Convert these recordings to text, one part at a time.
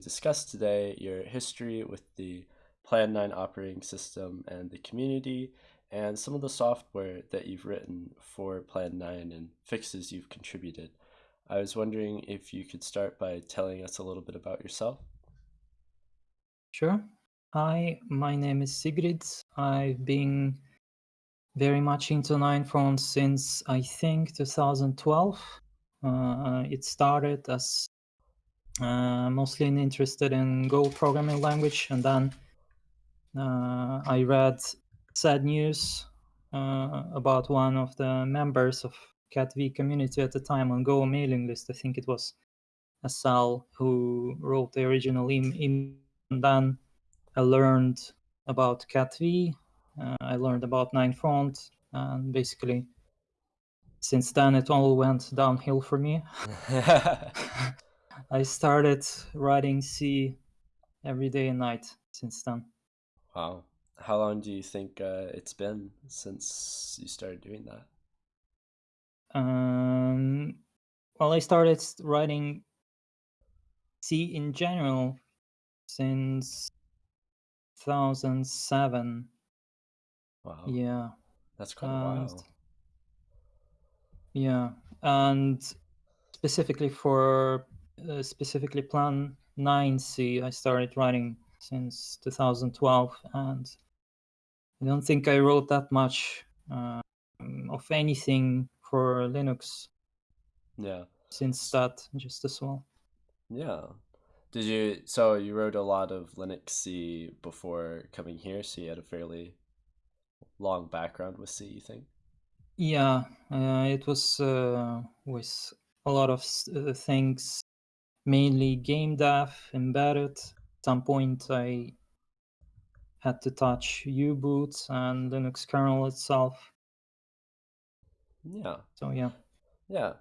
discuss today your history with the Plan 9 operating system and the community, and some of the software that you've written for Plan 9 and fixes you've contributed. I was wondering if you could start by telling us a little bit about yourself. Sure. Hi, my name is Sigrid. I've been very much into Ninefront since I think 2012. Uh, it started as mostly interested in Go programming language, and then uh, I read sad news uh, about one of the members of cat-v community at the time on Go mailing list. I think it was Asal who wrote the original email. And then I learned about cat-v. Uh, I learned about Ninefront, and basically, since then it all went downhill for me. I started writing C every day and night since then. Wow. How long do you think uh, it's been since you started doing that? Um, well, I started writing C in general since 2007. Wow. Yeah. That's quite a while. Yeah, and specifically for uh, specifically Plan 9C, I started writing since 2012, and I don't think I wrote that much uh, of anything for Linux. Yeah. Since that, just as well. Yeah. Did you? So you wrote a lot of Linux C before coming here, so you had a fairly long background with C. You think? Yeah, uh, it was uh, with a lot of uh, things, mainly game dev, embedded. At some point, I had to touch U-boot and Linux kernel itself. Yeah. So yeah. Yeah.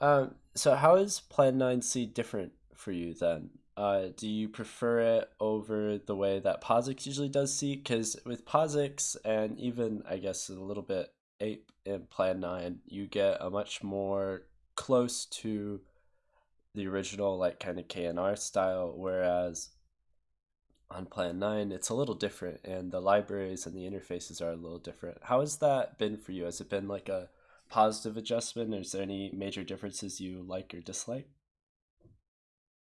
Um, so how is Plan 9C different for you then? Uh, do you prefer it over the way that POSIX usually does C? Because with POSIX and even, I guess, a little bit Ape in Plan 9, you get a much more close to the original, like, kind of K&R style, whereas on Plan 9, it's a little different, and the libraries and the interfaces are a little different. How has that been for you? Has it been like a positive adjustment? Is there any major differences you like or dislike?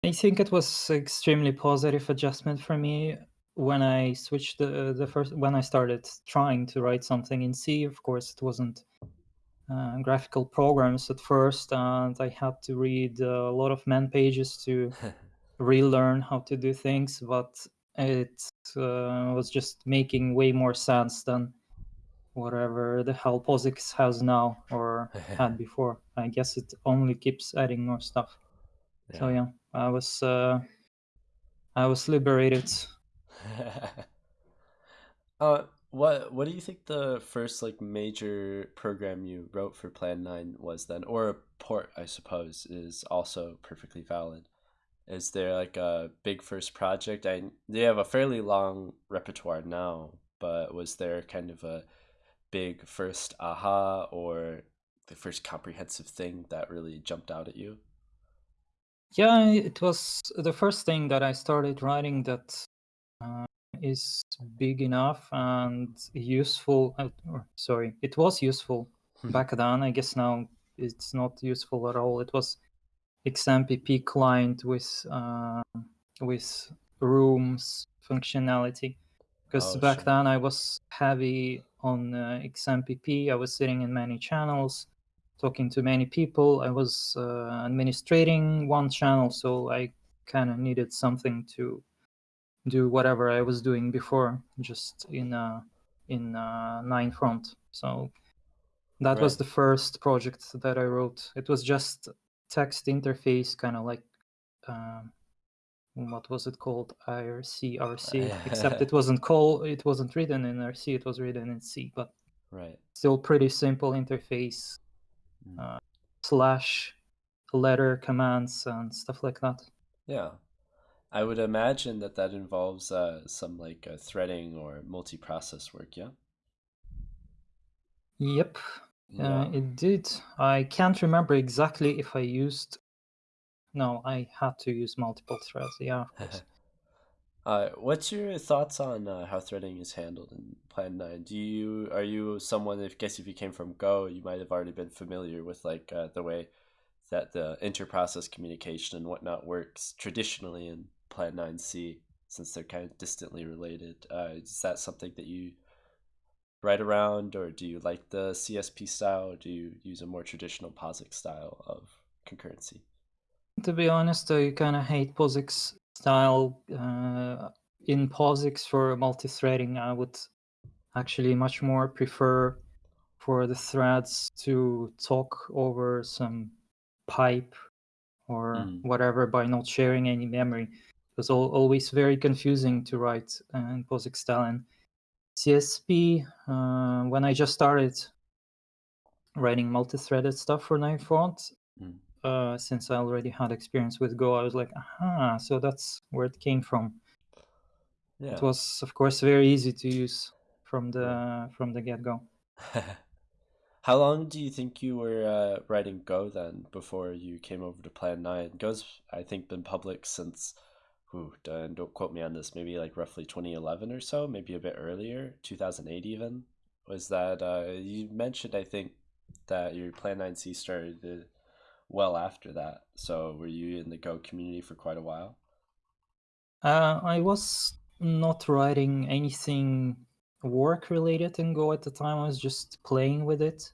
I think it was extremely positive adjustment for me when I switched the the first when I started trying to write something in C. Of course, it wasn't uh, graphical programs at first, and I had to read a lot of man pages to relearn how to do things. But it uh, was just making way more sense than whatever the hell POSIX has now or had before. I guess it only keeps adding more stuff. Yeah. So yeah, I was uh, I was liberated. uh, what what do you think the first like major program you wrote for Plan Nine was then, or a port I suppose is also perfectly valid. Is there like a big first project? I they have a fairly long repertoire now, but was there kind of a big first aha or the first comprehensive thing that really jumped out at you? Yeah, it was the first thing that I started writing that uh, is big enough and useful. Uh, sorry, it was useful hmm. back then. I guess now it's not useful at all. It was XMPP client with uh, with rooms functionality. Because oh, back sure. then I was heavy on uh, XMPP. I was sitting in many channels talking to many people. I was uh, administrating one channel, so I kind of needed something to do whatever I was doing before, just in uh, in uh, front. So that right. was the first project that I wrote. It was just text interface, kind of like um, what was it called IRC RC, except it wasn't called. It wasn't written in RC. It was written in C, but right. Still pretty simple interface Mm. uh, slash letter commands and stuff like that. Yeah. I would imagine that that involves uh, some like uh, threading or multi-process work, yeah? Yep, yeah. Uh, it did. I can't remember exactly if I used no, I had to use multiple threads. Yeah. Uh, what's your thoughts on uh, how threading is handled in Plan Nine? Do you are you someone? I guess if you came from Go, you might have already been familiar with like uh, the way that the interprocess communication and whatnot works traditionally in Plan Nine C, since they're kind of distantly related. Uh, is that something that you write around, or do you like the CSP style, or do you use a more traditional POSIX style of concurrency? To be honest, I kind of hate POSIX style. Uh, in POSIX for multi-threading, I would actually much more prefer for the threads to talk over some pipe or Mm. whatever by not sharing any memory. It was al- always very confusing to write uh, in POSIX style. And CSP, uh, when I just started writing multi-threaded stuff for Nine Front, Mm. uh, since I already had experience with Go, I was like, aha, so that's where it came from. Yeah. It was, of course, very easy to use from the from the get-go. How long do you think you were uh, writing Go then before you came over to Plan 9? Go's, I think, been public since, ooh, don't, quote me on this, maybe like roughly 2011 or so, maybe a bit earlier, 2008 even. Was that, uh, you mentioned, I think, that your Plan 9C started well after that. So were you in the Go community for quite a while? Uh, I was not writing anything work related in Go at the time. I was just playing with it,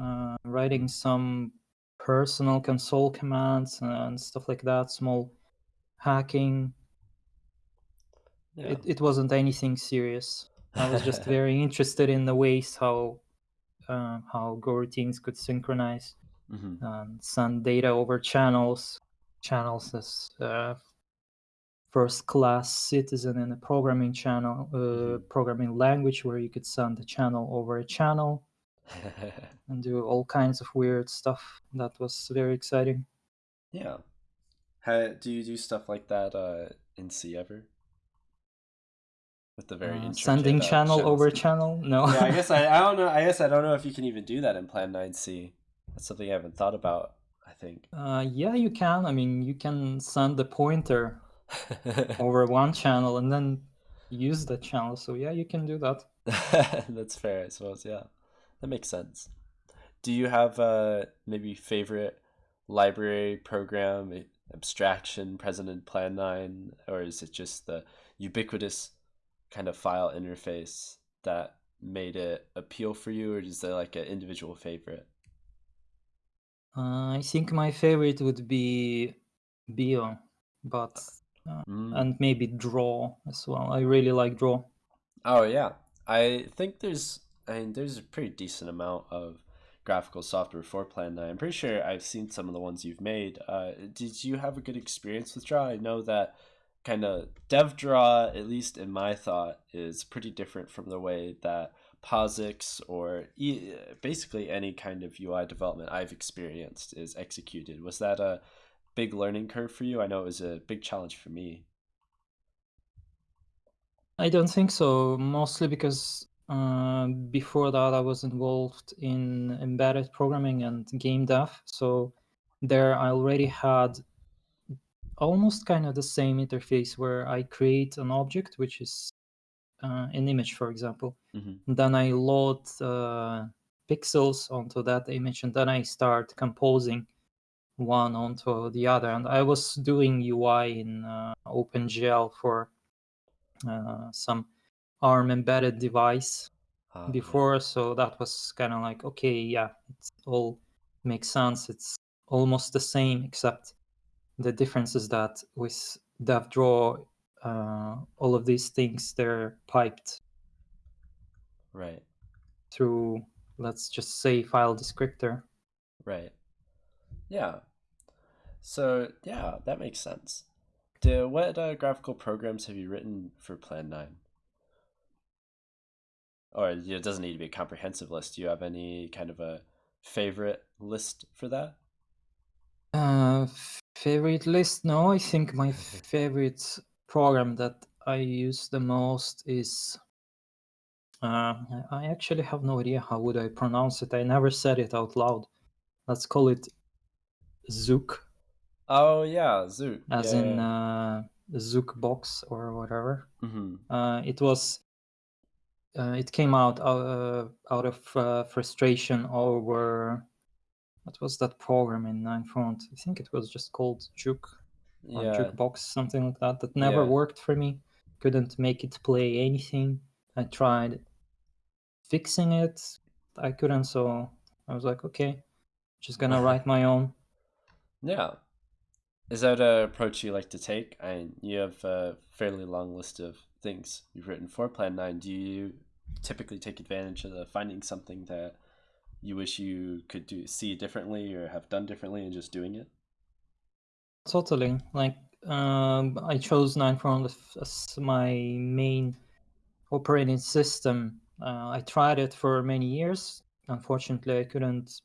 uh, writing some personal console commands and stuff like that, small hacking. Yeah. It, it wasn't anything serious. I was just very interested in the ways how uh, how Go routines could synchronize hmm and send data over channels. Channels as uh, first class citizen in a programming channel, uh, Mhm. programming language where you could send a channel over a channel and do all kinds of weird stuff. That was very exciting. yeah. How, do you do stuff like that uh, in C ever? With the very Uh, sending uh, channel over channel? No. yeah, I guess I, I don't know. I guess I don't know if you can even do that in Plan 9C. That's something I haven't thought about. I think. uh, yeah, you can. I mean, you can send the pointer over one channel and then use the channel. So yeah, you can do that. That's fair, I suppose. Yeah, that makes sense. Do you have uh maybe favorite library program abstraction present in Plan 9, or is it just the ubiquitous kind of file interface that made it appeal for you, or is there like an individual favorite? Uh, I think my favorite would be Bio, but uh, Mm. and maybe Draw as well. I really like Draw. Oh yeah, I think there's I mean there's a pretty decent amount of graphical software for Plan 9. I'm pretty sure I've seen some of the ones you've made. Uh, did you have a good experience with Draw? I know that kind of DevDraw, at least in my thought, is pretty different from the way that POSIX or e- basically any kind of UI development I've experienced is executed. Was that a big learning curve for you? I know it was a big challenge for me. I don't think so, mostly because uh, before that I was involved in embedded programming and game dev. So there I already had almost kind of the same interface where I create an object, which is uh, an image, for example. hmm Then I load uh, pixels onto that image, and then I start composing one onto the other. And I was doing UI in uh, OpenGL for uh, some ARM embedded device yeah. before, so that was kind of like, okay, yeah, it all makes sense. It's almost the same, except the difference is that with DevDraw, uh, all of these things they're piped Right. through, let's just say, file descriptor. Right. Yeah. So yeah, that makes sense. Do, what uh, graphical programs have you written for Plan 9? Or it doesn't need to be a comprehensive list. Do you have any kind of a favorite list for that? Uh, favorite list? No, I think my favorite program that I use the most is. Uh, I actually have no idea how would I pronounce it. I never said it out loud. Let's call it Zuke. Oh yeah, Zuke. as in Yeah. uh, Zook box or whatever. Mm-hmm. Uh, it was uh, it came out uh, out of uh, frustration over what was that program in Nine Front? I think it was just called Juke or Yeah. Jukebox, something like that. That never Yeah. worked for me. Couldn't make it play anything. I tried fixing it. I couldn't, so I was like, okay, just gonna write my own. Yeah. Is that an approach you like to take? And you have a fairly long list of things you've written for Plan 9. Do you typically take advantage of the finding something that you wish you could do see differently or have done differently and just doing it? Totally. Like um, I chose Nine Front as my main operating system. Uh, I tried it for many years. Unfortunately, I couldn't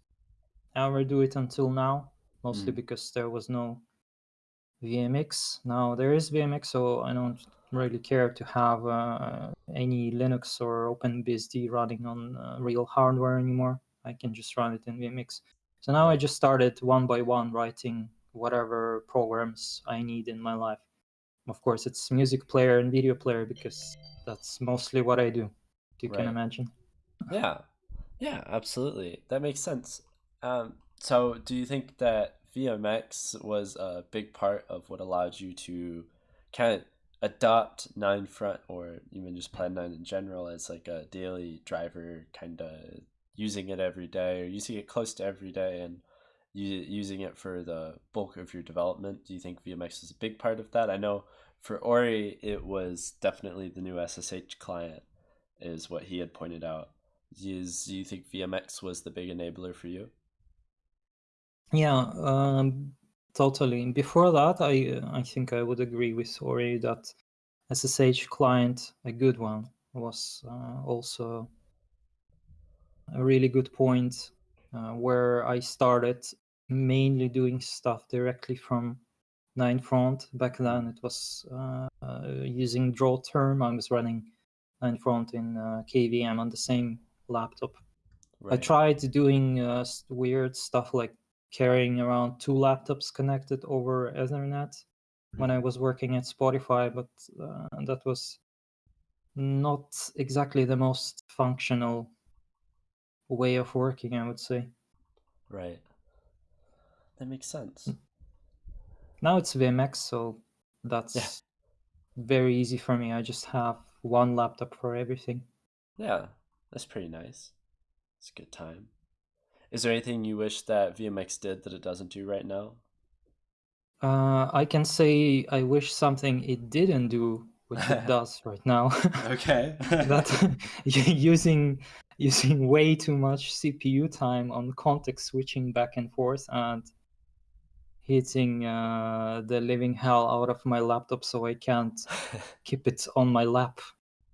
ever do it until now, mostly Mm. because there was no VMX. Now there is VMX, so I don't really care to have uh, any Linux or OpenBSD running on uh, real hardware anymore. I can just run it in VMX. So now I just started one by one writing whatever programs I need in my life. Of course, it's music player and video player because that's mostly what I do. You can imagine. Yeah. Yeah, absolutely. That makes sense. Um, so do you think that VMX was a big part of what allowed you to kind of adopt Nine Front or even just Plan 9 in general as like a daily driver, kind of using it every day or using it close to every day and using it for the bulk of your development? Do you think VMX is a big part of that? I know for Ori, it was definitely the new SSH client, is what he had pointed out. Is, do you think VMX was the big enabler for you? Yeah, um, totally. Before that, I I think I would agree with Ori that SSH client, a good one, was uh, also a really good point uh, where I started mainly doing stuff directly from Nine Front. Back then, it was uh, uh, using drawterm. I was running Nine Front in uh, KVM on the same laptop. I tried doing uh, weird stuff like carrying around two laptops connected over Ethernet when I was working at Spotify, but uh, that was not exactly the most functional way of working, I would say. Right. That makes sense. Now it's VMX, so Yeah. that's very easy for me. I just have one laptop for everything. Yeah. That's pretty nice. It's a good time. Is there anything you wish that VMX did that it doesn't do right now? Uh, I can say I wish something it didn't do, which it does right now. okay. that using using way too much CPU time on context switching back and forth and hitting uh, the living hell out of my laptop so I can't keep it on my lap.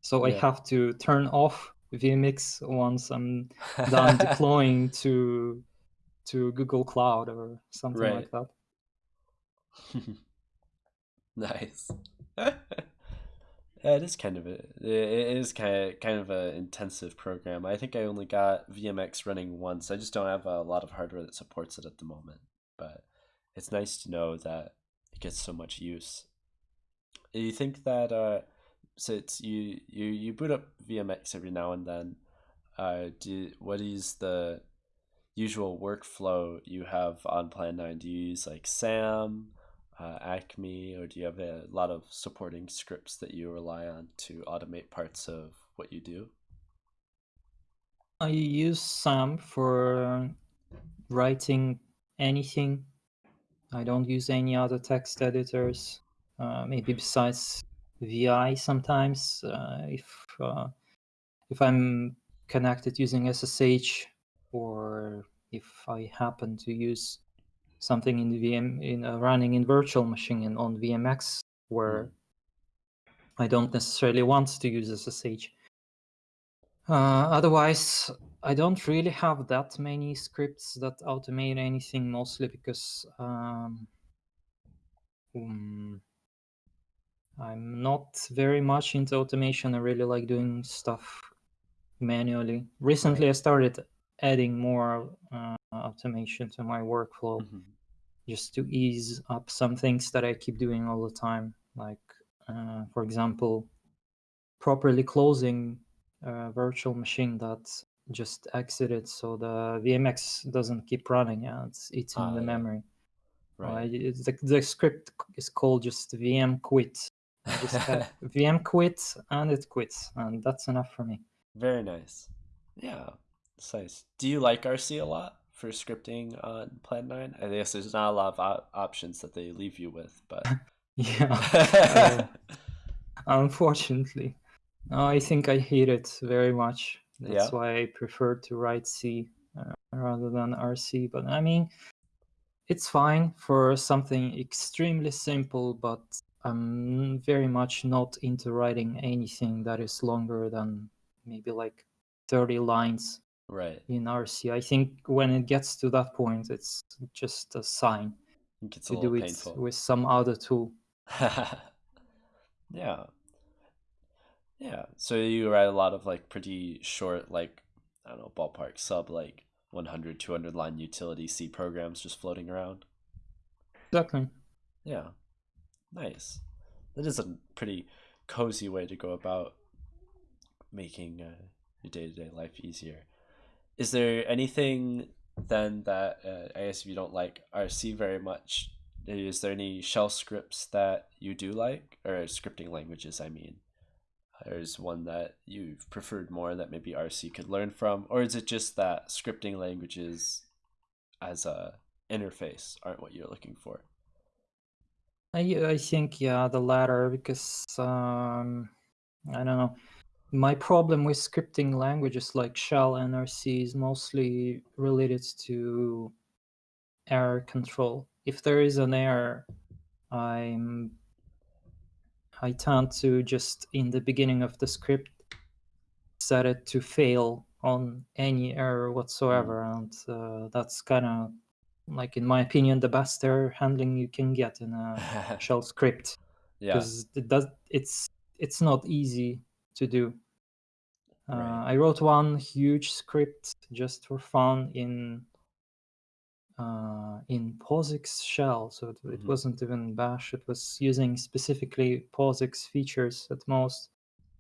So I have to turn off VMX once I'm done deploying to to Google Cloud or something Right. like that. nice. yeah, it is kind of a it is kind of kind of a intensive program. I think I only got VMX running once. I just don't have a lot of hardware that supports it at the moment. But it's nice to know that it gets so much use. Do you think that uh, so it's you you you boot up VMX every now and then. Uh, do what is the usual workflow you have on Plan 9? Do you use like SAM, uh, Acme, or do you have a lot of supporting scripts that you rely on to automate parts of what you do? I use SAM for writing anything. I don't use any other text editors. Uh, maybe besides VI sometimes. Uh, if uh, if I'm connected using SSH, or if I happen to use something in the VM in uh, running in virtual machine and on VMX where Mm, I don't necessarily want to use SSH. Uh, otherwise, I don't really have that many scripts that automate anything, mostly because um, um, I'm not very much into automation. I really like doing stuff manually. Recently. I started adding more uh, automation to my workflow. hmm just to ease up some things that I keep doing all the time, like uh, for example, properly closing a virtual machine that just exited, so the VMX doesn't keep running and it's eating Ah, the yeah. memory. Uh, Right. it's the, the script is called just VM quit. I just have VM quit and it quits, and that's enough for me. Very nice. Yeah, it's nice. Do you like RC a lot for scripting on Plan 9? I guess there's not a lot of op- options that they leave you with, but Yeah. uh, unfortunately, No, I think I hate it very much. That's Yeah. why I prefer to write C uh, rather than RC. But I mean, it's fine for something extremely simple, but I'm very much not into writing anything that is longer than maybe like 30 lines right. in RC. I think when it gets to that point, it's just a sign It gets a to do it painful. with some other tool. yeah. Yeah. So you write a lot of like pretty short, like, I don't know, ballpark sub like 100, 200 line utility C programs just floating around. Exactly. Yeah. Nice. That is a pretty cozy way to go about making uh, your day to day life easier. Is there anything then that uh, I guess if you don't like RC very much, is there any shell scripts that you do like, or scripting languages? I mean, there's one that you've preferred more that maybe RC could learn from, or is it just that scripting languages as a interface aren't what you're looking for? I I think yeah, the latter because um, I don't know. My problem with scripting languages like Shell and RC is mostly related to error control. If there is an error, I'm I tend to just in the beginning of the script set it to fail on any error whatsoever, and uh, that's kind of like in my opinion the best error handling you can get in a shell script yeah. because it does it's it's not easy to do uh, Right. i wrote one huge script just for fun in uh, in POSIX shell so it, it Mhm. wasn't even bash it was using specifically POSIX features at most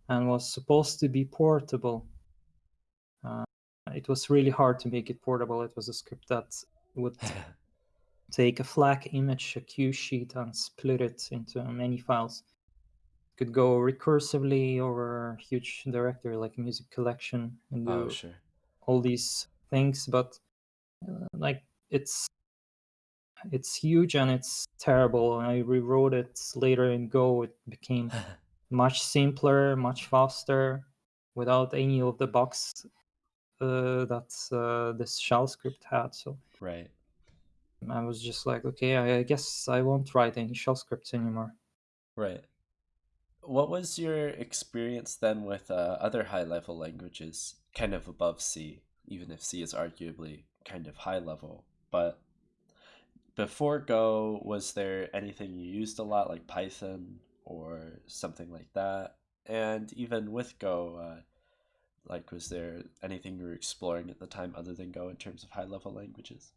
and was supposed to be portable uh, it was really hard to make it portable it was a script that would take a FLAC image, a cue sheet, and split it into many files. Could go recursively over a huge directory like a music collection and do oh, sure. all these things, but uh, like it's it's huge and it's terrible. I rewrote it later in Go. It became much simpler, much faster, without any of the bugs uh, that uh, this shell script had. So right. I was just like, okay, I, I guess I won't write any shell scripts anymore. Right. What was your experience then with uh, other high level languages, kind of above C, even if C is arguably kind of high level? But before Go, was there anything you used a lot, like Python or something like that? And even with Go, uh, like, was there anything you were exploring at the time other than Go in terms of high level languages?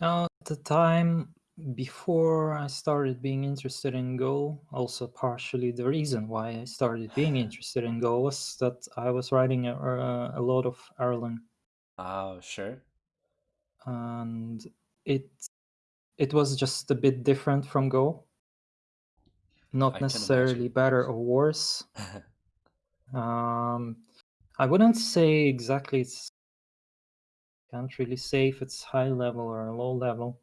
Now, at the time before I started being interested in Go, also partially the reason why I started being interested in Go was that I was writing a, a, a lot of Erlang, Oh, sure. and it it was just a bit different from Go. Not can necessarily better or worse. Um, I wouldn't say exactly it's can't really say if it's high level or low level.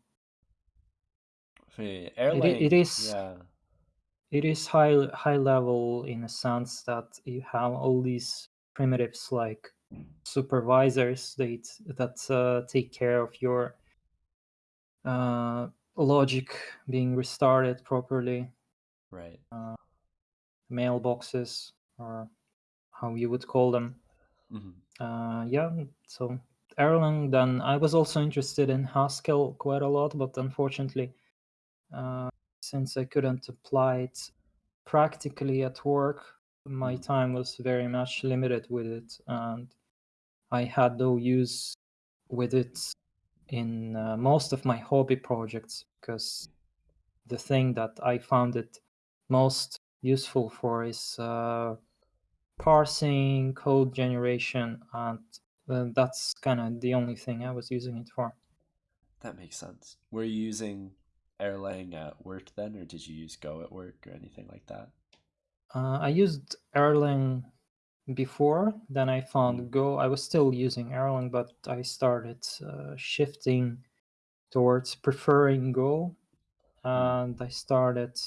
It, i- it Erlang, is yeah. it is high high level in a sense that you have all these primitives like supervisors that that uh, take care of your uh, logic being restarted properly, Right. mailboxes or how you would call them. Hmm Uh, yeah, so Erlang. Then I was also interested in Haskell quite a lot, but unfortunately, uh, since I couldn't apply it practically at work, my Mhm. time was very much limited with it, and I had no use with it in uh, most of my hobby projects because the thing that I found it most useful for is uh, parsing, code generation, and uh, that's kind of the only thing I was using it for. That makes sense. Were you using Erlang at work then, or did you use Go at work or anything like that? Uh, I used Erlang before, then I found Mm. Go. I was still using Erlang, but I started uh, shifting towards preferring Go, Mm. and I started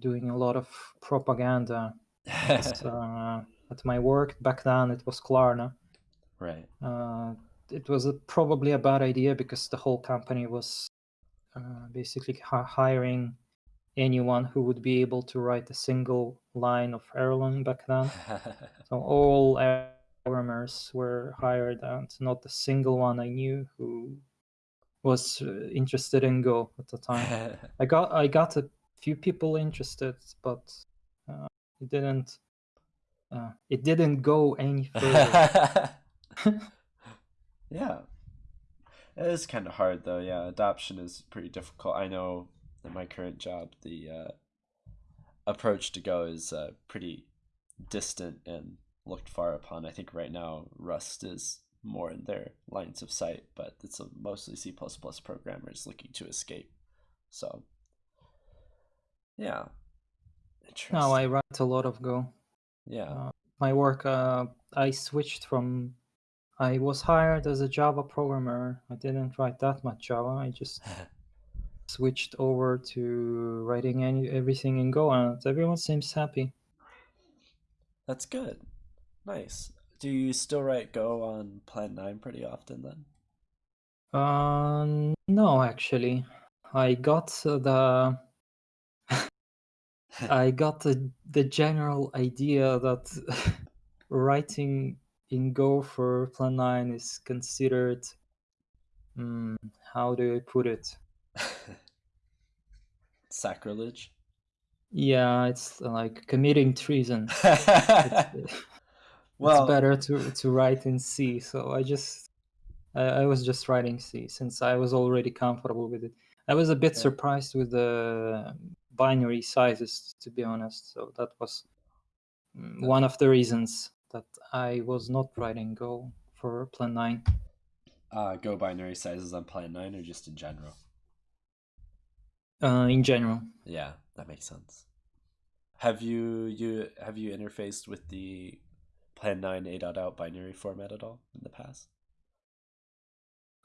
doing a lot of propaganda. uh, at my work back then, it was Klarna. right. Uh, it was a, probably a bad idea because the whole company was uh, basically hi- hiring anyone who would be able to write a single line of Erlang back then. So all programmers were hired, and not a single one I knew who was uh, interested in Go at the time. I got I got a few people interested, but it didn't uh, it didn't go any further. yeah. It is kind of hard though. Yeah, adoption is pretty difficult. I know in my current job, the uh, approach to Go is uh, pretty distant and looked far upon. I think right now Rust is more in their lines of sight, but it's a mostly C++ programmers looking to escape. So, yeah. Now I write a lot of Go. yeah. Uh, my work, uh, I switched from. I was hired as a Java programmer. I didn't write that much Java. I just switched over to writing any everything in Go, and everyone seems happy. That's good. Nice. Do you still write Go on Plan 9 pretty often then? Uh, no, actually, I got uh, the I got the the general idea that writing in Go for Plan 9 is considered. mm, how do I put it? Sacrilege? Yeah, it's like committing treason. It's, well, it's better to to write in C. So I just I, I was just writing C since I was already comfortable with it. I was a bit Okay. surprised with the binary sizes, to be honest. So that was mm, one of the reasons that I was not writing Go for Plan 9. uh, Go binary sizes on Plan 9 or just in general? Uh, in general, Yeah, that makes sense. Have you you have you interfaced with the Plan 9 A dot out binary format at all in the past?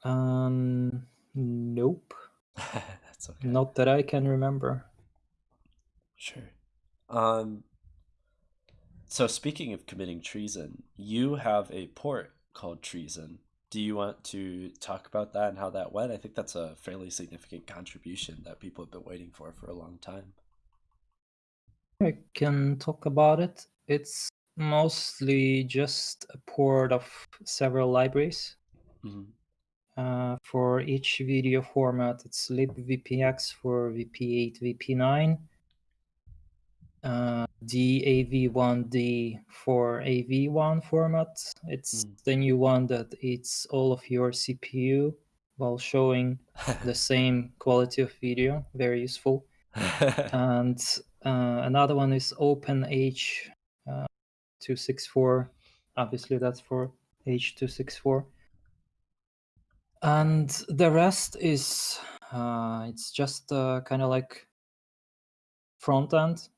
um, nope, That's okay. not that I can remember. Sure. Um so speaking of committing treason, you have a port called Treason. Do you want to talk about that and how that went? I think that's a fairly significant contribution that people have been waiting for for a long time. I can talk about it. It's mostly just a port of several libraries. hmm Uh, for each video format, it's libvpx for VP8, VP9, uh, DAV1D for AV1 format. It's Mm. the new one that eats all of your CPU while showing the same quality of video. Very useful. and uh, another one is OpenH uh, 264. Obviously, that's for H264. And the rest is uh, it's just uh, kind of like front end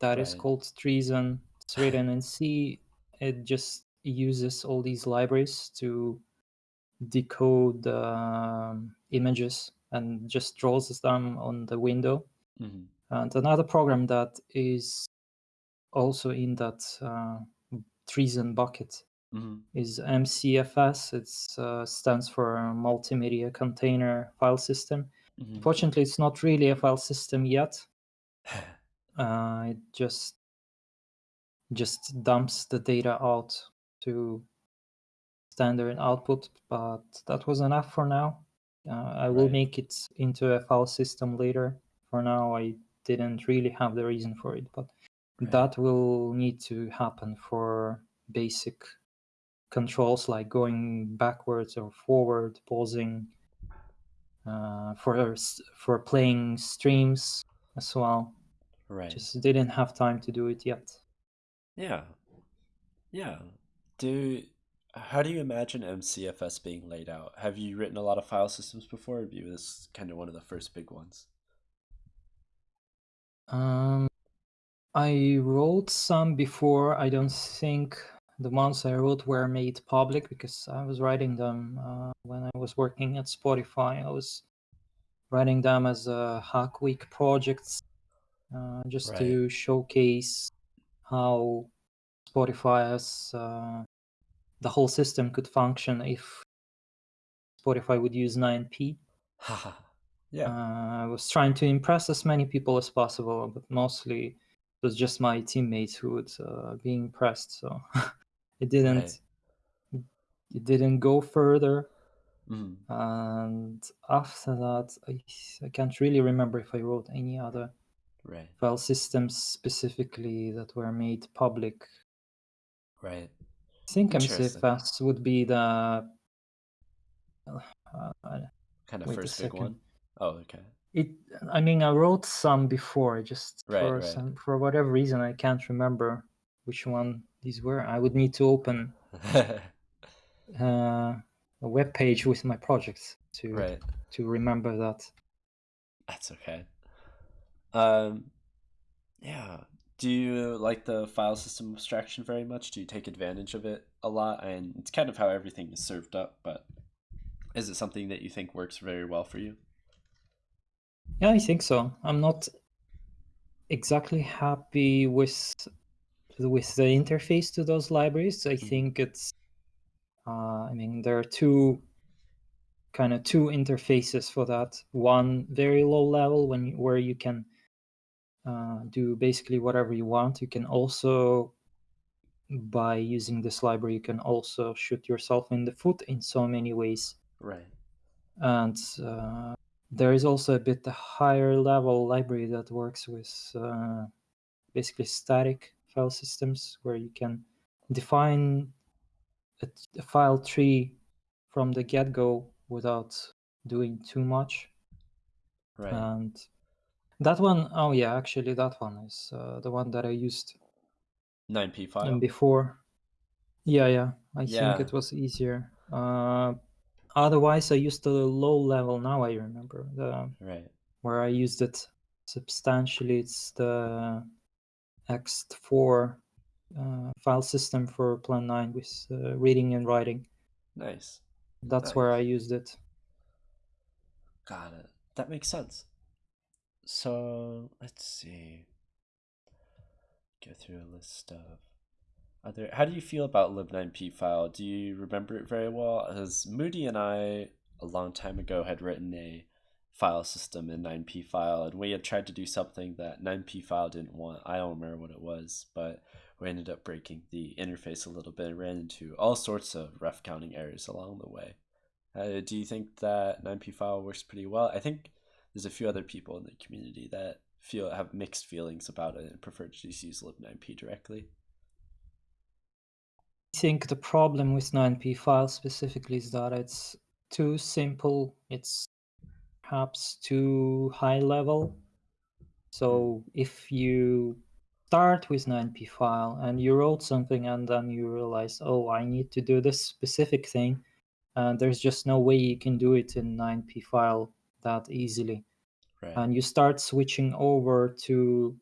that is Right. called Treason. It's written in C. It just uses all these libraries to decode um, images and just draws them on the window. hmm And another program that is also in that uh, treason bucket hmm is MCFS. It uh, stands for Multimedia Container File System. hmm Unfortunately, it's not really a file system yet. Uh, it just just dumps the data out to standard output, but that was enough for now. Uh, I will Right. make it into a file system later. For now, I didn't really have the reason for it, but Right. that will need to happen for basic controls like going backwards or forward, pausing, uh, for for playing streams as well. Right. Just didn't have time to do it yet. Yeah. Yeah. Do how do you imagine MCFS being laid out? Have you written a lot of file systems before, or be this kind of one of the first big ones? Um, I wrote some before. I don't think the ones I wrote were made public because I was writing them uh, when I was working at Spotify. I was writing them as a Hack Week projects uh, just Right. to showcase how Spotify as uh, the whole system could function if Spotify would use 9p. Haha. yeah. Uh, I was trying to impress as many people as possible, but mostly it was just my teammates who would uh, be impressed. So it didn't Right. it didn't go further. Mm. And after that, I I can't really remember if I wrote any other Right. file systems specifically that were made public. Right. I think. MCFS would be the uh, Kind of first big one. Oh, okay. It. I mean, I wrote some before. Just Right, for right. some for whatever reason, I can't remember which one these were. I would need to open uh, a web page with my projects to right. to remember that. That's okay. Um, yeah. Do you like the file system abstraction very much? Do you take advantage of it a lot? And it's kind of how everything is served up, but is it something that you think works very well for you? Yeah, I think so. I'm not exactly happy with with the interface to those libraries. I Mhm. think it's. Uh, I mean, there are two kind of two interfaces for that. One very low level when where you can uh, do basically whatever you want. You can also, by using this library, you can also shoot yourself in the foot in so many ways. Right. And uh, there is also a bit higher level library that works with uh, basically static file systems where you can define a, a file tree from the get-go without doing too much. Right. And that one, oh yeah, actually that one is uh, the one that I used 9p um, file. before. Yeah, yeah, I Yeah. think it was easier. Uh, otherwise, I used the low level. Now I remember the Right. where I used it substantially. It's the ext4 uh, file system for Plan 9 with uh, reading and writing. Nice. That's where I used it. Got it. That makes sense. So let's see. Go through a list of other. How do you feel about lib9p file? Do you remember it very well? As Moody and I, a long time ago, had written a file system in 9p file, and we had tried to do something that 9p file didn't want. I don't remember what it was, but we ended up breaking the interface a little bit and ran into all sorts of ref counting errors along the way. Uh, do you think that 9p file works pretty well? I think there's a few other people in the community that feel have mixed feelings about it and prefer to just use lib9p directly. I think the problem with 9p file specifically is that it's too simple. It's perhaps too high level. So if you start with 9p file and you wrote something and then you realize, oh, I need to do this specific thing, and there's just no way you can do it in 9p file that easily. Right. And you start switching over to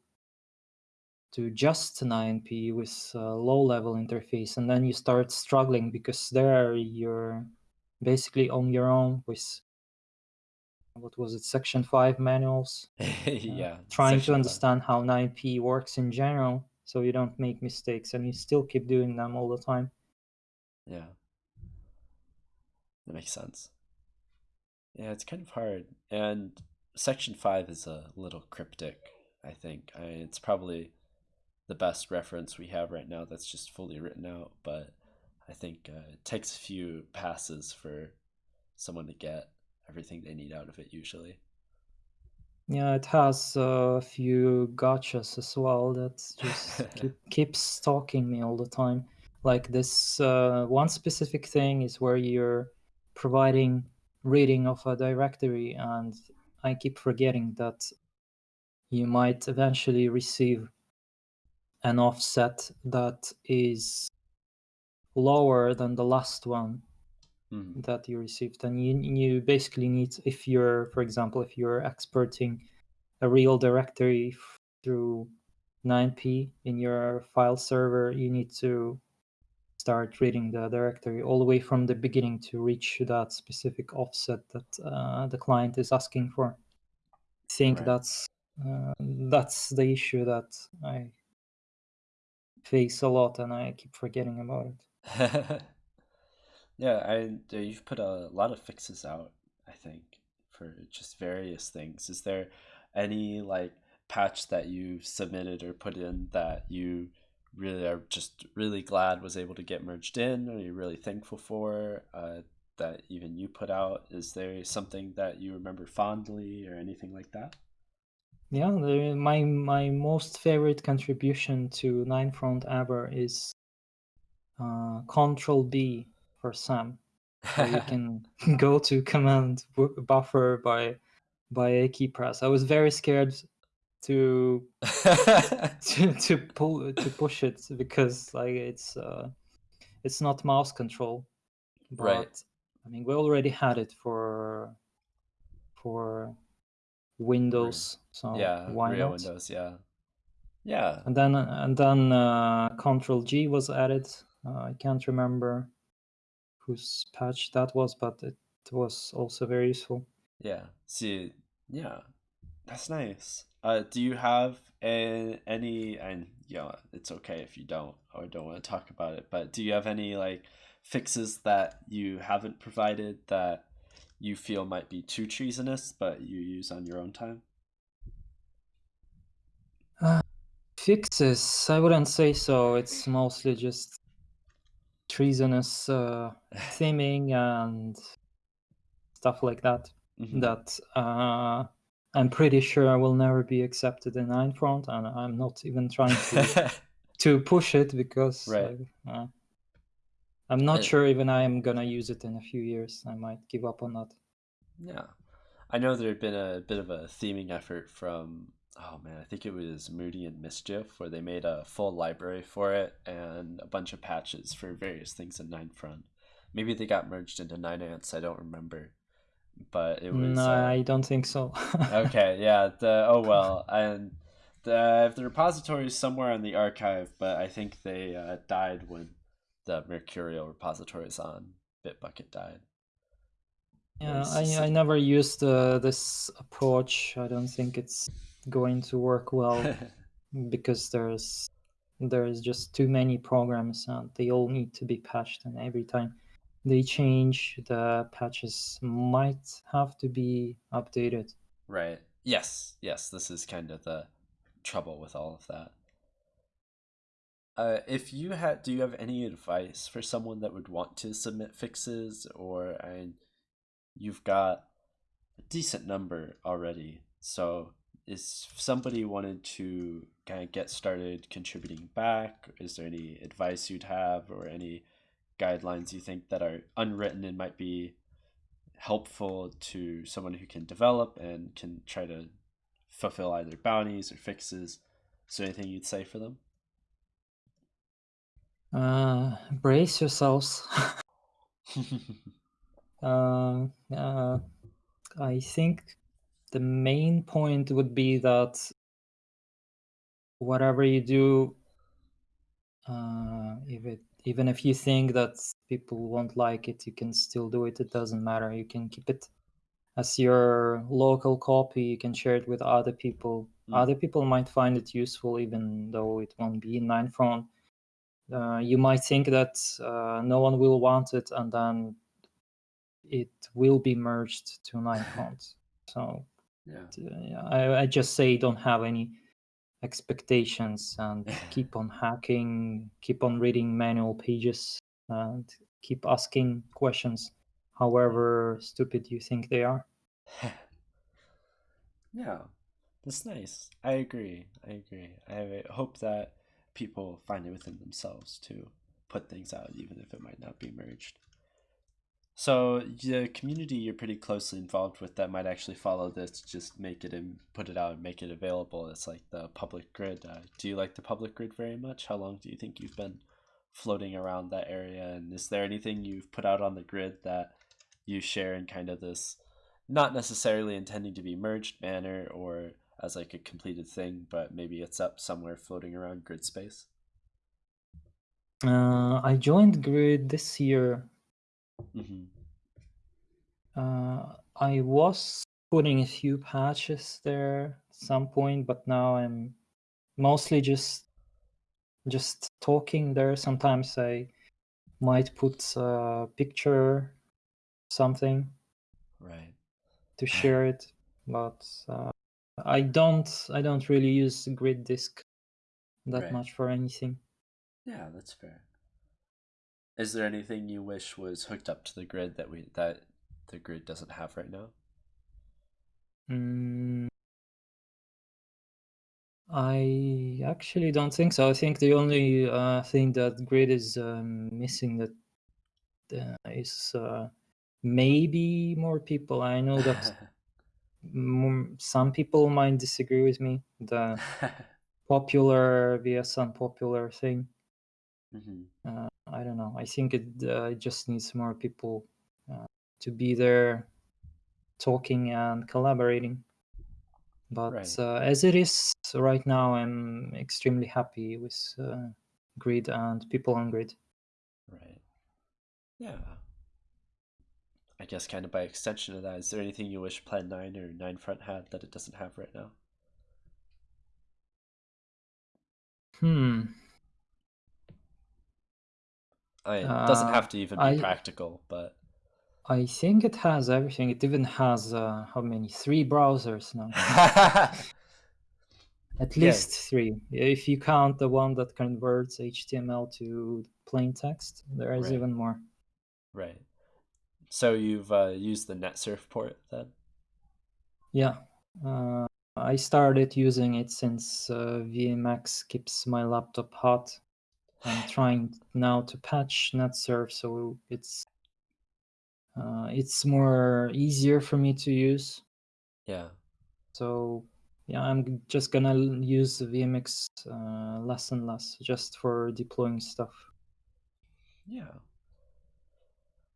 to just 9p with a low level interface and then you start struggling because there you're basically on your own with what was it section 5 manuals uh, yeah. trying section to five. understand how 9p works in general so you don't make mistakes and you still keep doing them all the time Yeah. That makes sense. Yeah, it's kind of hard. And section 5 is a little cryptic, I think. I it's probably the best reference we have right now that's just fully written out, but I think uh, it takes a few passes for someone to get everything they need out of it usually. yeah it has a few gotchas as well that just keep, keeps stalking me all the time like this uh, one specific thing is where you're providing reading of a directory and i keep forgetting that you might eventually receive an offset that is lower than the last one Mhm. that you received and you, you basically need if you're for example if you're exporting a real directory through 9p in your file server you need to start reading the directory all the way from the beginning to reach that specific offset that uh, the client is asking for i think Right. that's uh, that's the issue that i face a lot and i keep forgetting about it yeah, I you've put a lot of fixes out, I think, for just various things. Is there any like patch that you submitted or put in that you really are just really glad was able to get merged in, or you're really thankful for uh, that even you put out? Is there something that you remember fondly or anything like that? Yeah, the, my my most favorite contribution to Ninefront ever is uh, Control B for Sam, you can go to command buffer by by a key press. I was very scared to to, to pull to push it because like it's uh, it's not mouse control, right. I mean we already had it for for Windows, so yeah, why real not? Windows, yeah. Yeah. and then and then uh, Control G was added. Uh, I can't remember whose patch that was, but it was also very useful. Yeah. See, yeah. That's nice. Uh, do you have a, any, and yeah, it's okay if you don't or don't want to talk about it, but do you have any like fixes that you haven't provided that you feel might be too treasonous, but you use on your own time? Uh, fixes? I wouldn't say so. It's mostly just treasonous uh, theming and stuff like that. hmm That uh, I'm pretty sure I will never be accepted in Ninefront, and I'm not even trying to to push it because right. I, uh, I'm not sure even I am gonna use it in a few years. I might give up on that. yeah. I know there had been a bit of a theming effort from, oh man, I think it was Moody and Mischief, where they made a full library for it and a bunch of patches for various things in Ninefront. Maybe they got merged into Nine Ants, I don't remember. But it No, was, uh, I don't think so. okay, yeah, the, oh well. And the, the repository is somewhere in the archive, but I think they uh, died when the Mercurial repositories on Bitbucket died. yeah, I, I never used uh, this approach. I don't think it's going to work well because there's there's just too many programs and they all need to be patched and every time they change the patches might have to be updated. Right. Yes. Yes. This is kind of the trouble with all of that. Uh, if you had, do you have any advice for someone that would want to submit fixes, or and you've got a decent number already? So, is if somebody wanted to kind of get started contributing back? Is there any advice you'd have, or any guidelines you think that are unwritten and might be helpful to someone who can develop and can try to fulfill either bounties or fixes. Is there anything you'd say for them? Uh, brace yourselves. uh, uh, I think the main point would be that whatever you do, uh, if it even if you think that people won't like it, you can still do it. It doesn't matter. You can keep it as your local copy. You can share it with other people. Mm, Other people might find it useful, even though it won't be in Ninefront. Uh, you might think that uh, no one will want it, and then it will be merged to nine Ninefront. So yeah. uh, I, I just say don't have any expectations and keep on hacking, keep on reading manual pages, and keep asking questions, however stupid you think they are. yeah. That's nice. I agree. I agree. I hope that people find it within themselves to put things out, even if it might not be merged. So the community you're pretty closely involved with that might actually follow this, just make it and put it out and make it available. It's like the public grid. Uh, do you like the public grid very much? How long do you think you've been floating around that area? And is there anything you've put out on the grid that you share in kind of this, not necessarily intending to be merged manner or as like a completed thing, but maybe it's up somewhere floating around grid space? Uh, I joined Grid this year. Hmm Uh, I was putting a few patches there at some point, but now I'm mostly just just talking there. Sometimes I might put a picture, something Right. to share it, but uh, I don't I don't really use Grid Disk that Right. much for anything. Yeah, that's fair. Is there anything you wish was hooked up to the grid that we that the grid doesn't have right now? Mm, I actually don't think so. I think the only uh, thing that Grid is um, missing that uh, is uh, maybe more people. I know that m- some people might disagree with me. The popular vs unpopular thing. hmm Uh, I don't know. I think it, uh, just needs more people uh, to be there talking and collaborating. But Right, uh, as it is right now, I'm extremely happy with uh, Grid and people on Grid. right. Yeah. I guess kind of by extension of that, is there anything you wish Plan 9 or 9 Front had that it doesn't have right now? Hmm. I it doesn't Uh, have to even be I practical, but I think it has everything. It even has uh, how many? Three browsers now. At yeah, least three. If you count the one that converts HTML to plain text, there is right, even more. right. So you've uh, used the NetSurf port then? Yeah. Uh, I started using it since uh, VMX keeps my laptop hot. I'm trying now to patch NetSurf so it's uh, it's more easier for me to use. Yeah, So yeah, I'm just gonna use the VMX uh, less and less just for deploying stuff. yeah.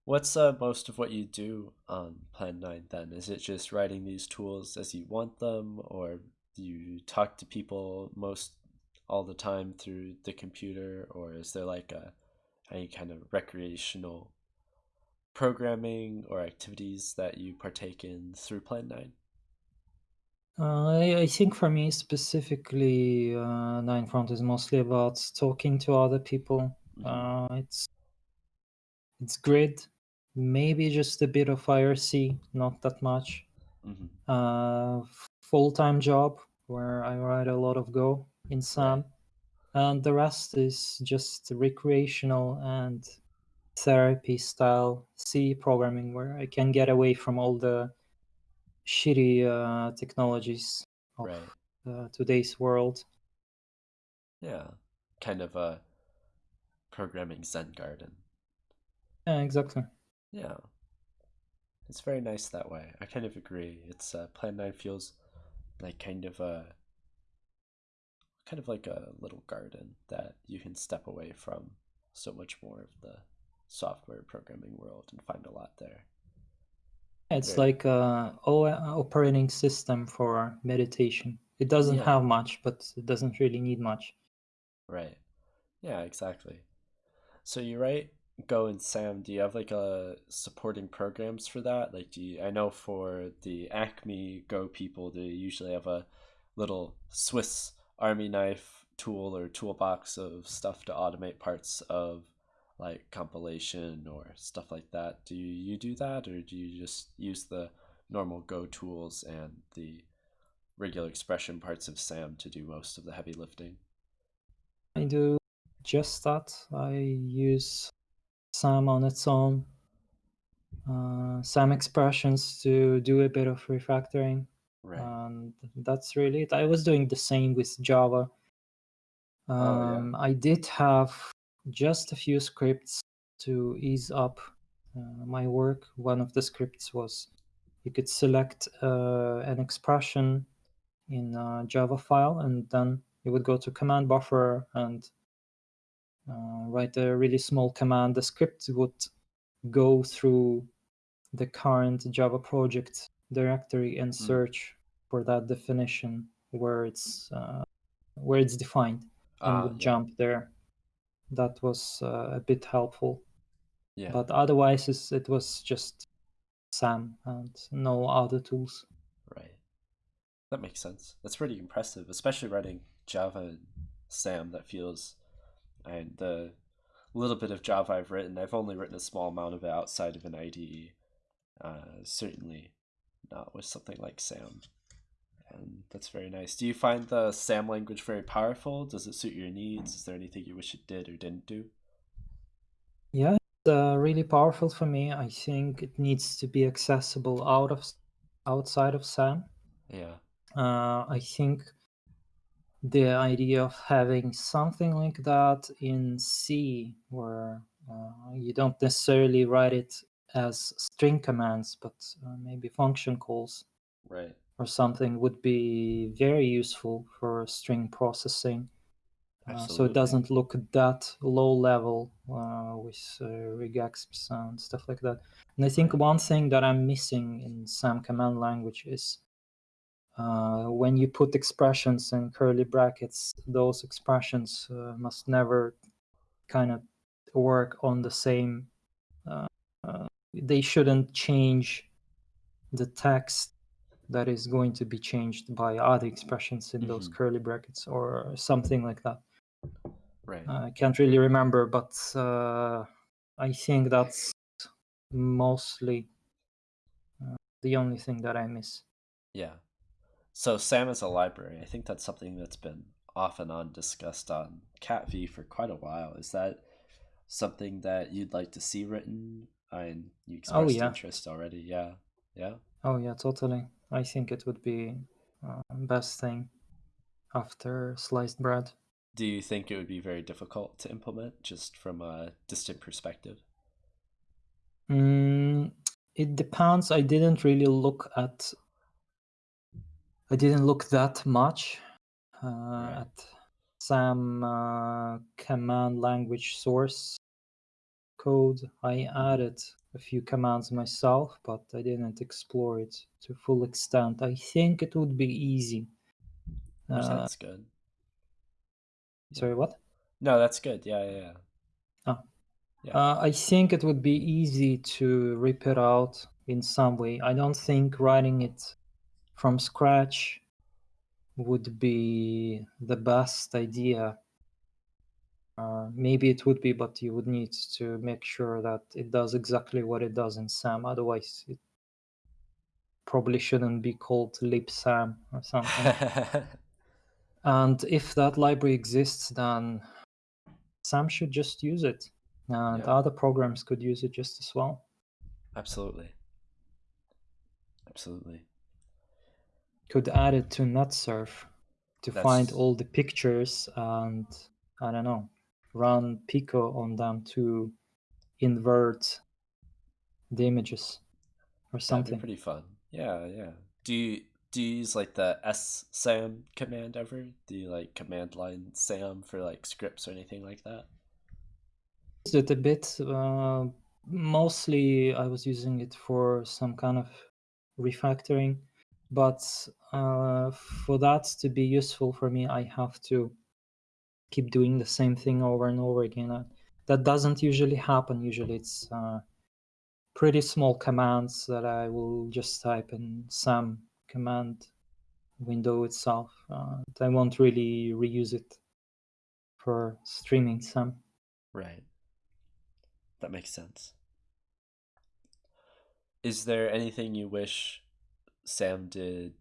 What's uh, most of what you do on Plan 9 then? Is it just writing these tools as you want them, or do you talk to people most all the time through the computer, or is there like a any kind of recreational programming or activities that you partake in through Plan 9? Uh, I, I think for me specifically, uh, Nine Front is mostly about talking to other people. hmm Uh, it's it's grid, maybe just a bit of IRC, not that much. hmm Uh, full time job where I write a lot of Go in SAM, and the rest is just recreational and therapy style C programming where I can get away from all the shitty uh, technologies of right. uh, today's world. Yeah. Kind of a programming Zen garden. Yeah, exactly. Yeah. It's very nice that way. I kind of agree. It's uh, Plan 9 feels like kind of a kind of like a little garden that you can step away from so much more of the software programming world and find a lot there. It's Very like a operating system for meditation. It doesn't yeah, have much, but it doesn't really need much. right. Yeah, exactly. So you write Go and Sam, do you have like a supporting programs for that? Like do you, I know for the Acme Go people, they usually have a little Swiss Army knife tool or toolbox of stuff to automate parts of like compilation or stuff like that. Do you do that or do you just use the normal Go tools and the regular expression parts of Sam to do most of the heavy lifting? I do just that. I use SAM on its own, uh, SAM expressions to do a bit of refactoring, Right. and that's really it. I was doing the same with Java. Oh yeah. Um, I did have just a few scripts to ease up uh, my work. One of the scripts was you could select uh, an expression in a Java file, and then you would go to command buffer and uh, write a really small command. The script would go through the current Java project directory and Mm. search for that definition where it's uh, where it's defined and Ah, would yeah. jump there. That was uh, a bit helpful, Yeah. but otherwise it's, it was just SAM and no other tools. Right. That makes sense. That's pretty impressive, especially writing Java and SAM. That feels, and the little bit of Java I've written, I've only written a small amount of it outside of an IDE. Uh, certainly not with something like SAM. And that's very nice. Do you find the SAM language very powerful? Does it suit your needs? Is there anything you wish it did or didn't do? Yeah, it's uh, really powerful for me. I think it needs to be accessible out of outside of SAM. Yeah. Uh, I think the idea of having something like that in C, where uh, you don't necessarily write it as string commands, but uh, maybe function calls Right. or something, would be very useful for string processing. Uh, so it doesn't look that low level uh, with uh, regexps and stuff like that. And I think one thing that I'm missing in Sam command language is uh, when you put expressions in curly brackets, those expressions uh, must never kind of work on the same. They shouldn't change the text that is going to be changed by other expressions in those Mhm. curly brackets or something like that. Right. I can't really remember, but uh, I think that's mostly uh, the only thing that I miss. Yeah. So SAM is a library. I think that's something that's been off and on discussed on cat-v for quite a while. Is that something that you'd like to see written? And you Oh expressed yeah, interest already. Yeah. Yeah. oh yeah, totally. I think it would be uh, best thing after sliced bread. Do you think it would be very difficult to implement just from a distant perspective? Mm, it depends. I didn't really look at. I didn't look that much uh, Right. at Sam uh, command language source code. I added a few commands myself, but I didn't explore it to full extent. I think it would be easy. Uh, that's good. Sorry, what? No, that's good. Yeah, yeah, yeah. Ah, Yeah. uh, I think it would be easy to rip it out in some way. I don't think writing it from scratch would be the best idea. Uh, maybe it would be, but you would need to make sure that it does exactly what it does in SAM. Otherwise, it probably shouldn't be called libsam or something. and if that library exists, then SAM should just use it, and yeah. other programs could use it just as well. Absolutely. Absolutely. Could add it to NetSurf to find all the pictures and I don't know, run Pico on them to invert the images or something. pretty fun. Yeah, yeah. Do you do you use like the SSAM command ever? Do you like command line SAM for like scripts or anything like that? Used it a bit. Uh, mostly, I was using it for some kind of refactoring, but uh, for that to be useful for me, I have to keep doing the same thing over and over again. That doesn't usually happen. Usually, it's uh, pretty small commands that I will just type in some command window itself. Uh, I won't really reuse it for streaming some. Right. That makes sense. Is there anything you wish Sam did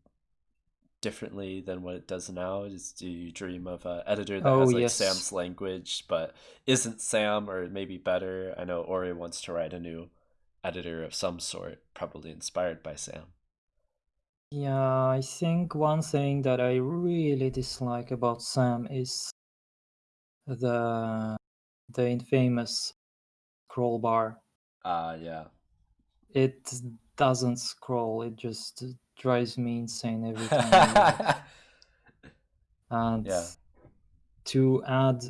differently than what it does now? Is do you dream of an editor that Oh has like yes, Sam's language but isn't Sam or maybe better? I know Ori wants to write a new editor of some sort, probably inspired by Sam. yeah. I think one thing that I really dislike about Sam is the the infamous scroll bar. Ah, uh, yeah. It doesn't scroll. It just drives me insane every time. and yeah. to add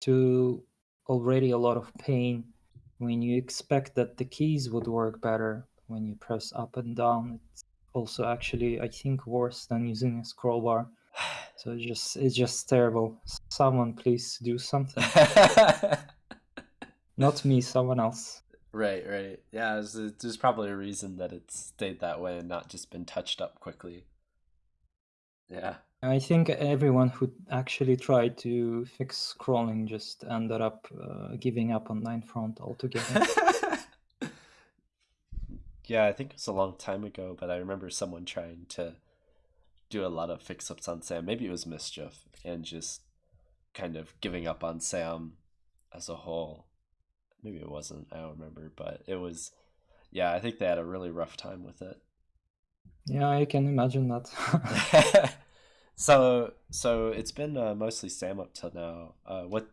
to already a lot of pain when you expect that the keys would work better when you press up and down. It's also actually, I think, worse than using a scroll bar. So it's just it's just terrible. Someone please do something. Not me, someone else. Right, right. Yeah, there's, there's probably a reason that it stayed that way and not just been touched up quickly. Yeah. I think everyone who actually tried to fix scrolling just ended up uh, giving up on Ninefront altogether. yeah, I think it was a long time ago, but I remember someone trying to do a lot of fix ups on Sam. Maybe it was Mischief and just kind of giving up on Sam as a whole. Maybe it wasn't, I don't remember, but it was, yeah, I think they had a really rough time with it. Yeah, I can imagine that. So so it's been uh, mostly Sam up till now. Uh, what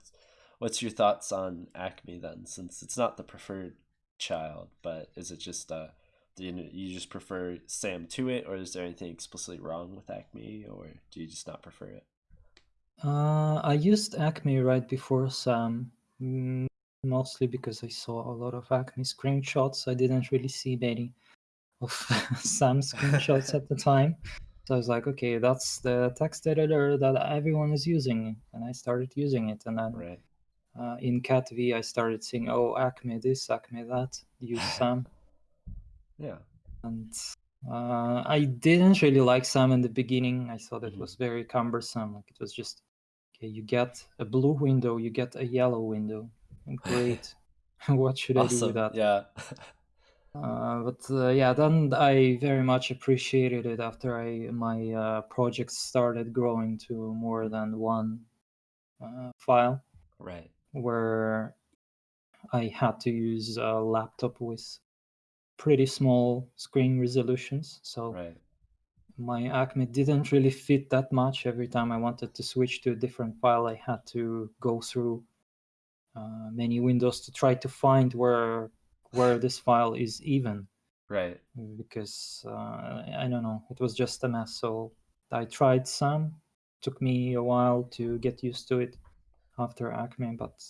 what's your thoughts on Acme then? Since it's not the preferred child, but is it just uh, do you, you just prefer Sam to it, or is there anything explicitly wrong with Acme, or do you just not prefer it? Uh, I used Acme right before Sam, mostly because I saw a lot of Acme screenshots. I didn't really see many of Sam screenshots at the time. So I was like, okay, that's the text editor that everyone is using, and I started using it. And then right. uh, in cat-v, I started seeing, oh, Acme this, Acme that, use Sam. yeah. And uh, I didn't really like Sam in the beginning. I thought it mm-hmm. was very cumbersome. Like it was just, okay, you get a blue window, you get a yellow window. Great. what should awesome. I do with that? Yeah. Uh, but uh, yeah, then I very much appreciated it after I my uh, project started growing to more than one uh, file. Right. Where I had to use a laptop with pretty small screen resolutions, so right. my Acme didn't really fit that much. Every time I wanted to switch to a different file, I had to go through uh, many windows to try to find where where this file is even. Right. Because uh, I don't know, it was just a mess. So I tried Sam. Took me a while to get used to it after Acme, but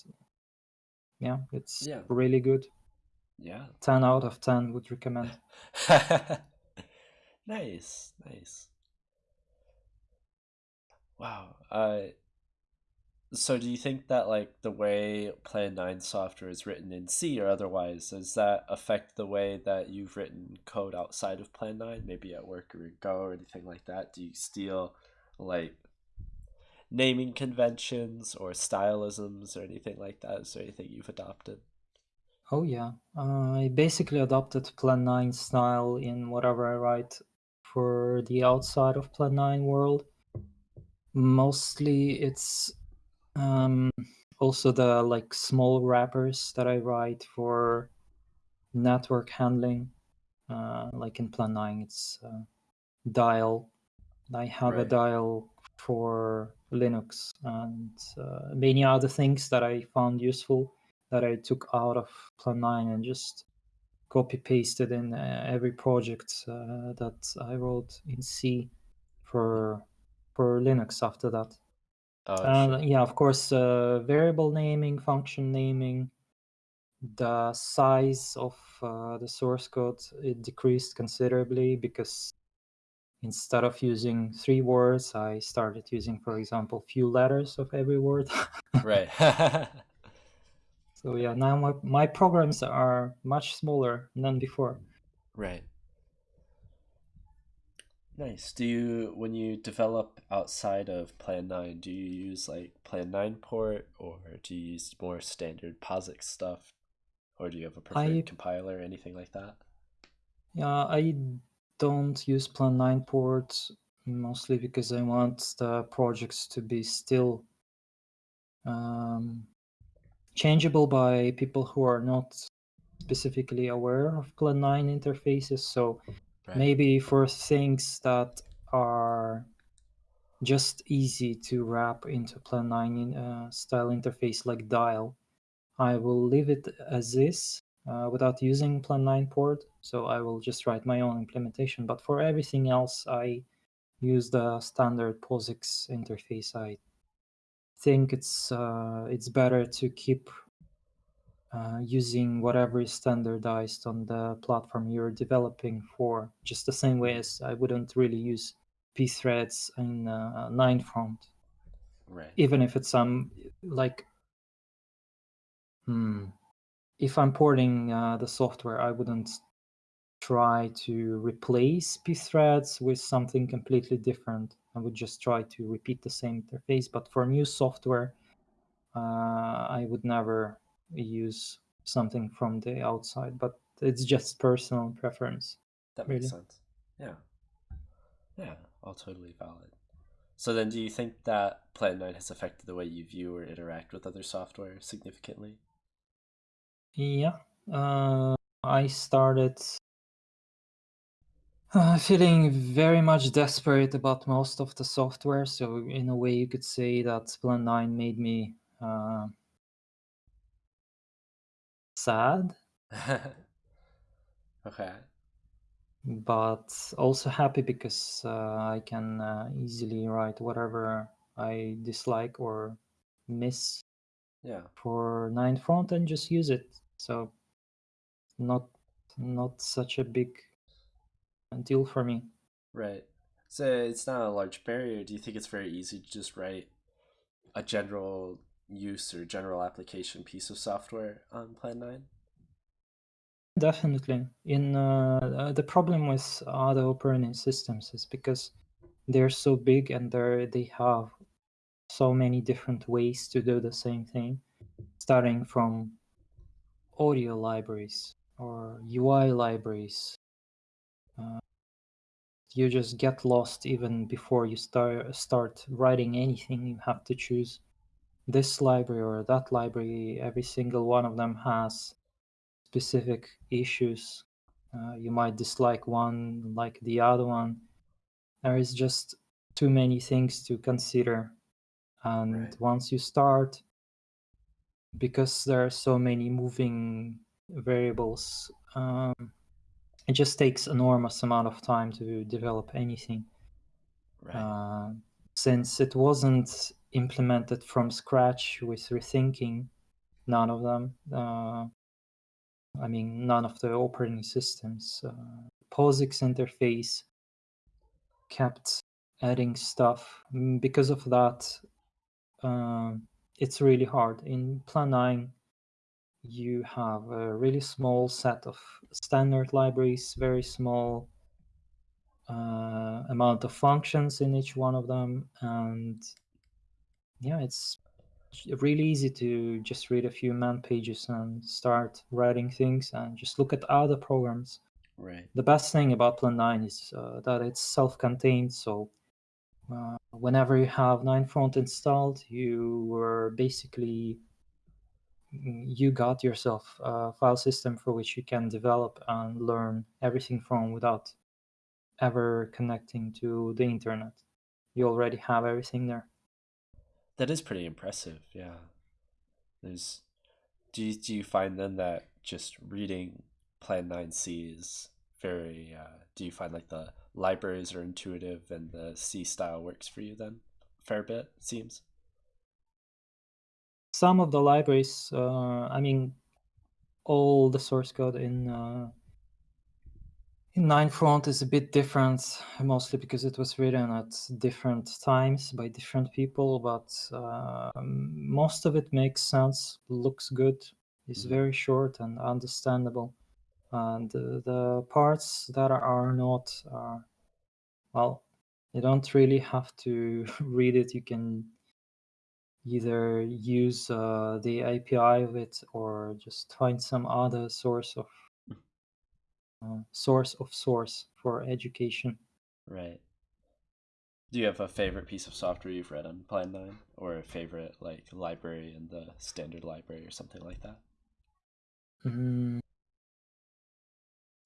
yeah, it's yeah. really good. Yeah. 10 out of 10 would recommend. nice, nice. Wow. Uh so do you think that like the way Plan 9 software is written in C or otherwise, does that affect the way that you've written code outside of Plan 9, maybe at work or Go or anything like that? Do you steal like naming conventions or stylisms or anything like that? Is there anything you've adopted? Oh yeah, uh, I basically adopted Plan 9 style in whatever I write for the outside of Plan 9 world. Mostly it's um, also the like small wrappers that I write for network handling, uh, like in Plan 9, it's uh, dial. I have right. a dial for Linux and uh, many other things that I found useful that I took out of Plan 9 and just copy pasted in uh, every project uh, that I wrote in C for for Linux after that. Uh, sure. yeah, of course, uh, variable naming, function naming, the size of uh, the source code it decreased considerably because instead of using three words, I started using, for example, few letters of every word. Right. So yeah, now my my programs are much smaller than before. Right. Nice. Do you, when you develop outside of Plan 9, do you use like Plan 9 port or do you use more standard POSIX stuff? Or do you have a preferred I, compiler or anything like that? Yeah, I don't use Plan 9 port mostly because I want the projects to be still um, changeable by people who are not specifically aware of Plan 9 interfaces. So Right. Maybe for things that are just easy to wrap into Plan 9 uh, style interface like dial, I will leave it as is uh, without using Plan9 port. So I will just write my own implementation. But for everything else, I use the standard POSIX interface. I think it's uh, it's better to keep uh, using whatever is standardized on the platform you're developing for, just the same way as I wouldn't really use pthreads in uh, Ninefront. Right. Even if it's some um, like, hmm, if I'm porting uh, the software, I wouldn't try to replace pthreads with something completely different. I would just try to repeat the same interface. But for new software, uh, I would never use something from the outside, but it's just personal preference. That makes really. sense. Yeah. Yeah, all totally valid. So then do you think that Plan9 has affected the way you view or interact with other software significantly? Yeah. Uh, I started uh, feeling very much desperate about most of the software. So in a way, you could say that Plan9 made me uh, sad. okay. But also happy because uh, I can uh, easily write whatever I dislike or miss yeah. for Ninefront and just use it. So not not such a big deal for me. Right. So it's not a large barrier. Do you think it's very easy to just write a general use or general application piece of software on Plan 9? Definitely. In uh, uh, the problem with other operating systems is because they're so big and they they have so many different ways to do the same thing, starting from audio libraries or UI libraries. Uh, you just get lost even before you start start writing anything. You have to choose this library or that library. Every single one of them has specific issues. Uh, you might dislike one like the other one. There is just too many things to consider. And right. once you start, because there are so many moving variables, um, it just takes enormous amount of time to develop anything. Right. Uh, since it wasn't implemented from scratch with rethinking, none of them. Uh, I mean, none of the operating systems. Uh, POSIX interface kept adding stuff. Mm, because of that, uh, it's really hard. In Plan 9, you have a really small set of standard libraries, very small uh, amount of functions in each one of them. And yeah, it's really easy to just read a few man pages and start writing things and just look at other programs. Right. The best thing about Plan 9 is uh, that it's self-contained, so uh, whenever you have Ninefront installed, you were basically mm, you got yourself a file system for which you can develop and learn everything from without ever connecting to the internet. You already have everything there. That is pretty impressive. Yeah. There's do you, do you find then that just reading Plan 9C is very uh, do you find like the libraries are intuitive and the C style works for you then? Fair bit, seems. Some of the libraries, uh, I mean, all the source code in uh, Ninefront is a bit different, mostly because it was written at different times by different people, but uh, most of it makes sense, looks good, is mm-hmm. very short and understandable. And uh, the parts that are not, uh, well, you don't really have to read it. You can either use uh, the API of it or just find some other source of uh, source of source for education. Right. Do you have a favorite piece of software you've read on Plan 9 or a favorite like library in the standard library or something like that? Mm.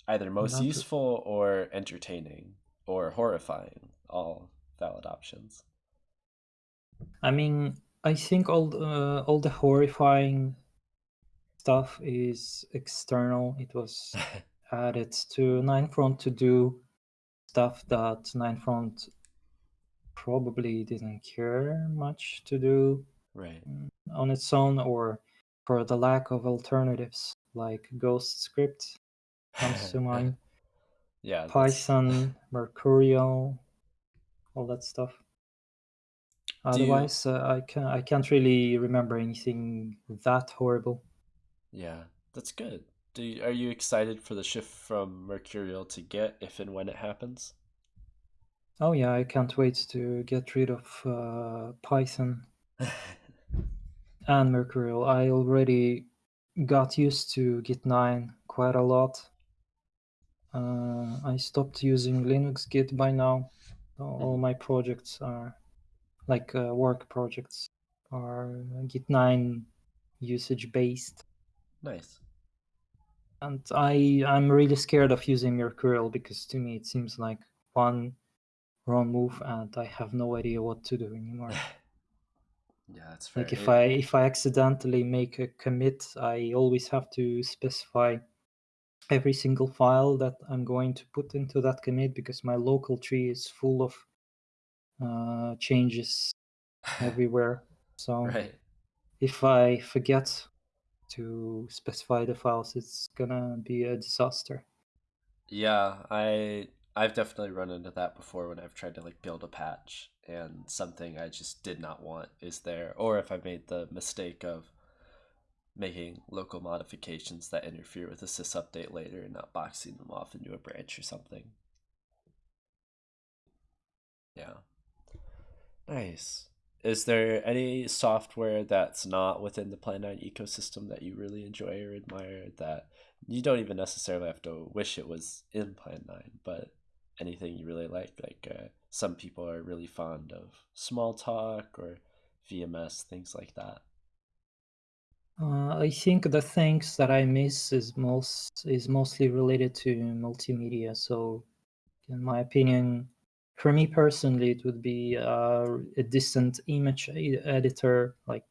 Either most useful or entertaining or horrifying, all valid options. I mean, I think all uh, all the horrifying stuff is external. It was added to Ninefront to do stuff that Ninefront probably didn't care much to do right. on its own or for the lack of alternatives like Ghost Script comes to mind. yeah. Python, Mercurial, all that stuff. Do you- Otherwise, uh, I can I can't really remember anything that horrible. Yeah, that's good. Do you, are you excited for the shift from Mercurial to Git if and when it happens? Oh yeah, I can't wait to get rid of uh, Python and Mercurial. I already got used to Git 9 quite a lot. Uh, I stopped using Linux Git by now. All my projects are like uh, work projects are Git 9 usage based. nice. And I I'm really scared of using Mercurial because to me it seems like one wrong move and I have no idea what to do anymore. Yeah, that's fair. like if I if I accidentally make a commit, I always have to specify every single file that I'm going to put into that commit because my local tree is full of uh, changes everywhere. So right. if I forget to specify the files, it's gonna be a disaster. Yeah, I I've definitely run into that before when I've tried to like build a patch and something I just did not want is there, or if I made the mistake of making local modifications that interfere with a sys update later and not boxing them off into a branch or something. Yeah. Nice. Is there any software that's not within the Plan 9 ecosystem that you really enjoy or admire that you don't even necessarily have to wish it was in Plan 9, but anything you really like? Like uh, some people are really fond of Smalltalk or VMS, things like that. Uh, I think the things that I miss is most is mostly related to multimedia. So, in my opinion, for me personally, it would be uh, a distant image editor, like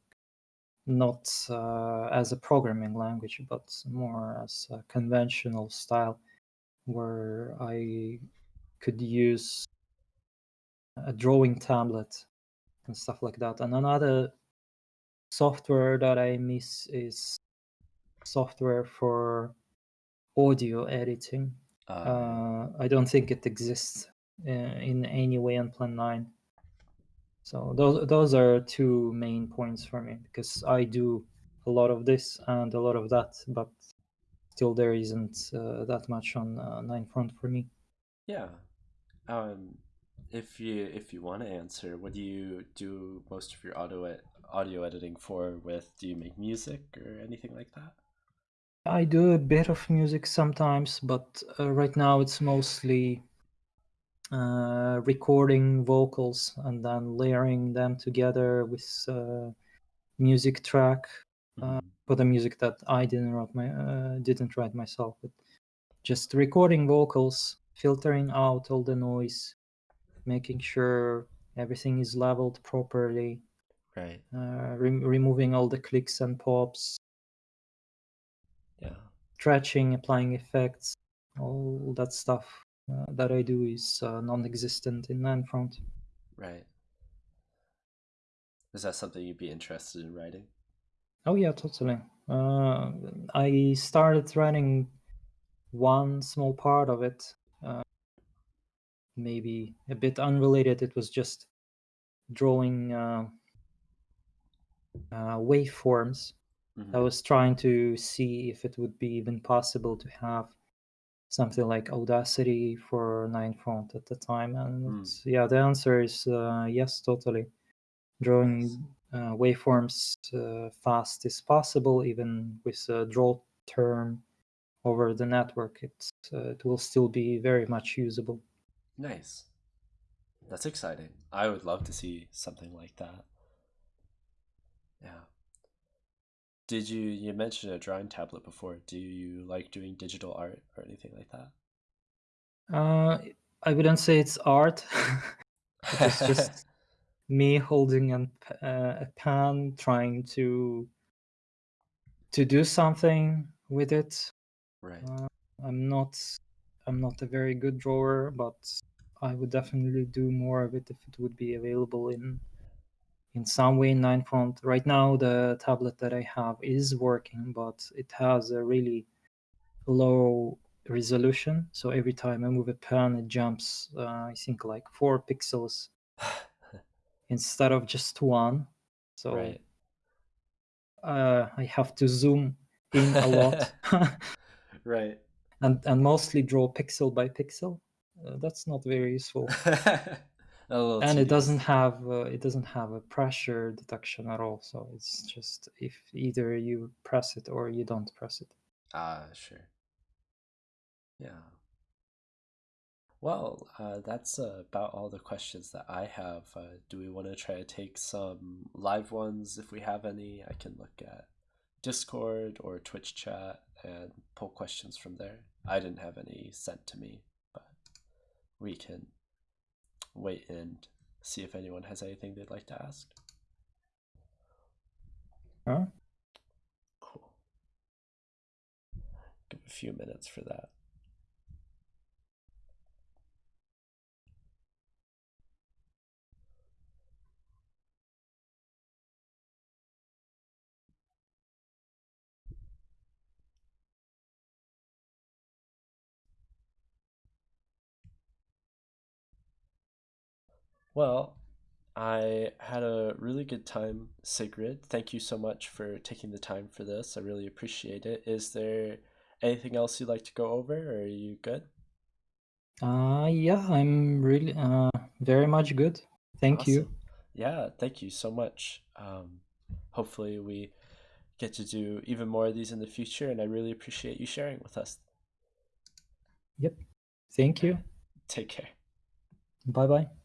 not uh, as a programming language, but more as a conventional style, where I could use a drawing tablet and stuff like that. And another software that I miss is software for audio editing. Uh, Uh, I don't think it exists in any way on Plan 9. So those those are two main points for me because I do a lot of this and a lot of that, but still there isn't uh, that much on uh, Nine Front for me. yeah. Um, if you if you want to answer, what do you do most of your audio ed- audio editing for? With do you make music or anything like that? I do a bit of music sometimes, but uh, right now it's mostly uh, recording vocals and then layering them together with uh, music track Mhm. for the music that I didn't write my uh, didn't write myself, but just recording vocals, filtering out all the noise, making sure everything is leveled properly, Right. uh, re- removing all the clicks and pops, Yeah. stretching, applying effects, all that stuff uh, that I do is uh, non-existent in Ninefront. Right. Is that something you'd be interested in writing? Oh yeah, totally. Uh, I started writing one small part of it, uh, maybe a bit unrelated. It was just drawing uh, uh, waveforms. Mhm. I was trying to see if it would be even possible to have something like Audacity for Nine Front at the time, and it's- yeah, the answer is uh, yes, totally. Drawing uh, waveforms uh, fast is possible, even with a draw term over the network. It's uh, it will still be very much usable. Nice. That's exciting. I would love to see something like that. Yeah. Did you you mentioned a drawing tablet before? Do you like doing digital art or anything like that? Uh, I wouldn't say it's art. it's just me holding an, uh, a pen, trying to to do something with it. Right. Uh, I'm not I'm not a very good drawer, but I would definitely do more of it if it would be available in in some way in Ninefront. Right now, the tablet that I have is working, but it has a really low resolution. So every time I move a pen, it jumps, uh, I think, like four pixels instead of just one. So right. uh, I have to zoom in a lot right. and, and mostly draw pixel by pixel. Uh, that's not very useful. And it doesn't have uh, it doesn't have a pressure detection at all so it's just if either you press it or you don't press it Ah, sure. Yeah. Well, uh, that's uh, about all the questions that I have. Uh, do we want to try to take some live ones if we have any? I can look at Discord or Twitch chat and pull questions from there. I didn't have any sent to me, but we can wait and see if anyone has anything they'd like to ask. huh? Cool. Give a few minutes for that. Well, I had a really good time, Sigrid. Thank you so much for taking the time for this. I really appreciate it. Is there anything else you'd like to go over, or are you good? uh yeah i'm really uh very much good thank you Yeah, thank you so much. Um, hopefully, we get to do even more of these in the future, and I really appreciate you sharing with us. yep thank you Take care. bye bye